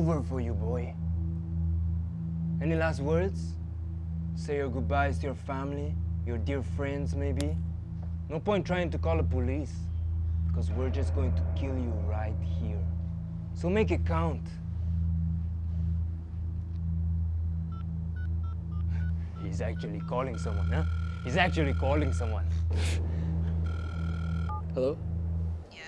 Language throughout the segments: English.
over for you, boy. Any last words? Say your goodbyes to your family, your dear friends, maybe? No point trying to call the police, because we're just going to kill you right here. So make it count. He's actually calling someone, huh? He's actually calling someone. Hello? Yeah?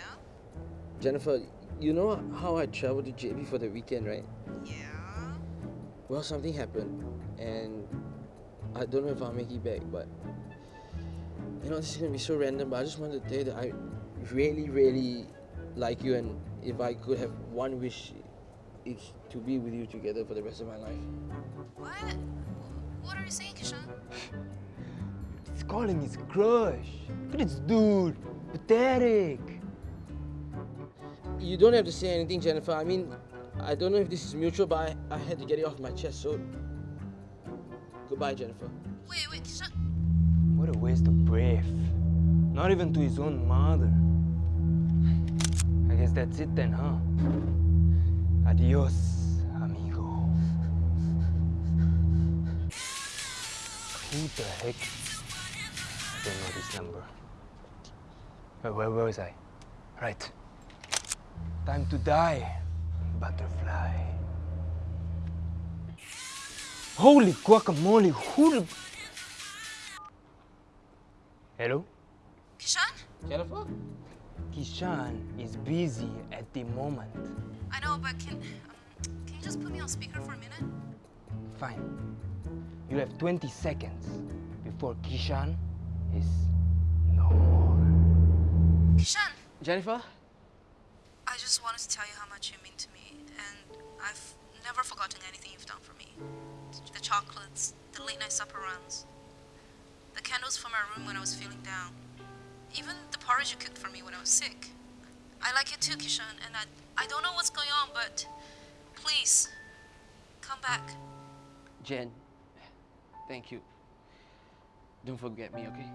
Jennifer, you know how I traveled to JB for the weekend, right? Yeah? Well, something happened, and I don't know if I'll make it back, but you know, this is gonna be so random, but I just wanted to tell you that I really, really like you, and if I could have one wish, it's to be with you together for the rest of my life. What? What are you saying, Kishan? He's calling his crush. Look at this dude. Pathetic. You don't have to say anything, Jennifer. I mean, I don't know if this is mutual, but I, I had to get it off my chest, so goodbye, Jennifer. Wait, wait, Kishan. What a waste of breath. Not even to his own mother. I guess that's it then, huh? Adios, amigo. Who the heck? I don't know this number. Where, where, where was I? Right. Time to die, butterfly. Holy guacamole, who the... Hello? Kishan? Jennifer? Kishan is busy at the moment. I know, but can um, can you just put me on speaker for a minute? Fine. You have 20 seconds before Kishan is no more. Kishan, Jennifer? I just wanted to tell you how much you mean to me, and I've never forgotten anything you've done for me. The chocolates, the late night supper runs, the candles for my room when I was feeling down, even the porridge you cooked for me when I was sick. I like you too, Kishan, and I I don't know what's going on, but please come back. Jen, thank you. Don't forget me, okay?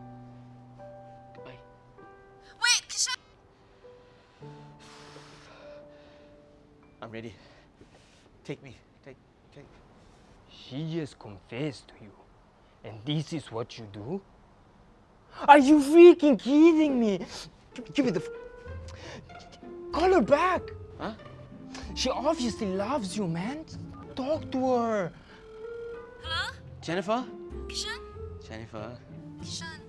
I'm ready. Take me. Take, take. She just confessed to you. And this is what you do? Are you freaking kidding me? Give- Give me the. f- Call her back. Huh? She obviously loves you, man. Talk to her. Hello, Jennifer? Kishan. Jennifer? Kishan.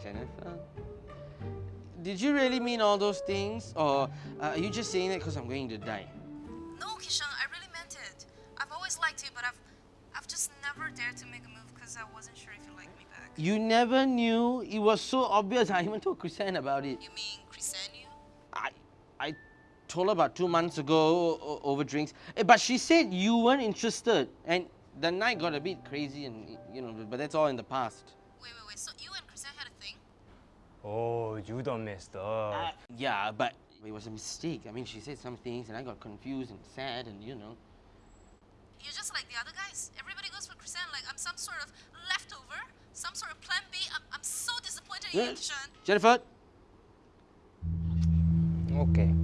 Jennifer? Did you really mean all those things? Or uh, are you just saying that because I'm going to die? Never to make a move because I wasn't sure if you liked me back. You never knew. It was so obvious. I even told Chrisanne about it. You mean Crescenio? I, I told her about two months ago over drinks. Eh, But she said you weren't interested. And the night got a bit crazy and, you know, but that's all in the past. Wait, wait, wait. So you and Crescenio had a thing? Oh, you done messed up. Uh, yeah, but it was a mistake. I mean, she said some things and I got confused and sad and, you know. You're just like the other guys. Everybody goes for Crescenio like I'm some sort of leftover, some sort of plan B. I'm, I'm so disappointed in you, Yeah. Kishan. Jennifer? Okay.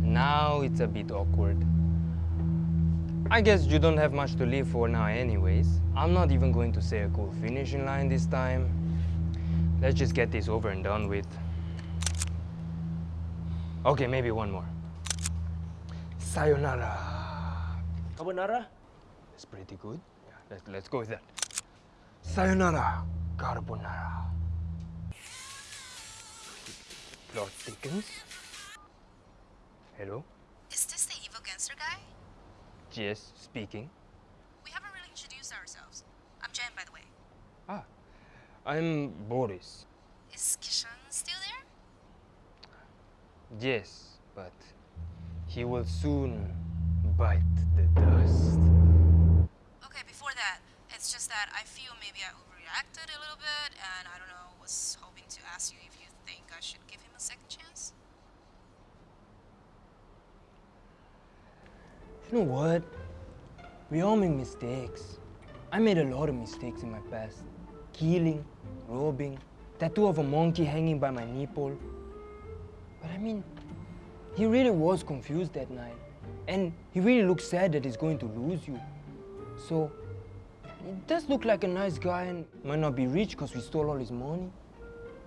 Now it's a bit awkward. I guess you don't have much to live for now anyways. I'm not even going to say a cool finishing line this time. Let's just get this over and done with. Okay, maybe one more. Sayonara. Carbonara? That's pretty good. Yeah, let's, let's go with that. Sayonara carbonara. Plot thickens. Hello? Is this the evil gangster guy? Yes, speaking. We haven't really introduced ourselves. I'm Jen, by the way. Ah, I'm Boris. Is Kishan still there? Yes, but he will soon bite the dust. It's just that I feel maybe I overreacted a little bit, and I don't know, was hoping to ask you if you think I should give him a second chance. You know what? We all make mistakes. I made a lot of mistakes in my past. Killing, robbing, tattoo of a monkey hanging by my nipple. But I mean, he really was confused that night. And he really looks sad that he's going to lose you. So, he does look like a nice guy and might not be rich because we stole all his money.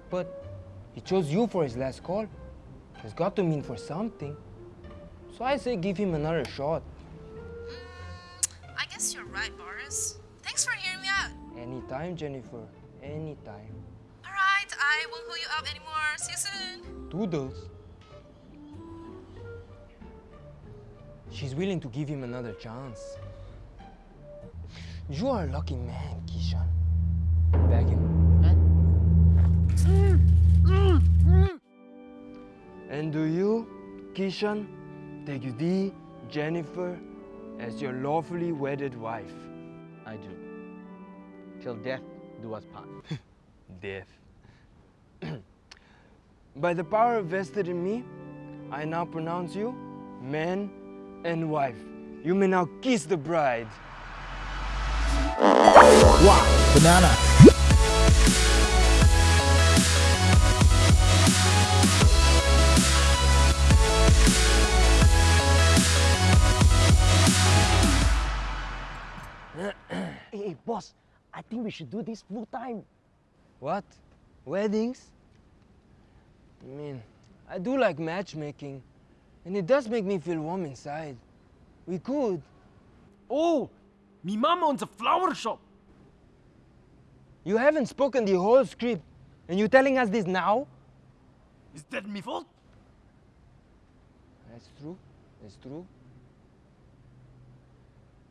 But he chose you for his last call. It's got to mean for something. So I say give him another shot. Mm, I guess you're right, Boris. Thanks for hearing me out. Anytime, Jennifer. Anytime. Alright, I won't hold you up anymore. See you soon. Doodles. She's willing to give him another chance. You are a lucky man, Kishan. Bag him. And do you, Kishan, take thee, Jennifer, as your lawfully wedded wife? I do. Till death do us part. Death. By the power vested in me, I now pronounce you man and wife. You may now kiss the bride. Wow, banana. Hey, boss, I think we should do this full time. What? Weddings? I mean, I do like matchmaking, and it does make me feel warm inside. We could. Oh, me mama owns a flower shop. You haven't spoken the whole script, and you're telling us this now? Is that my fault? That's true. That's true.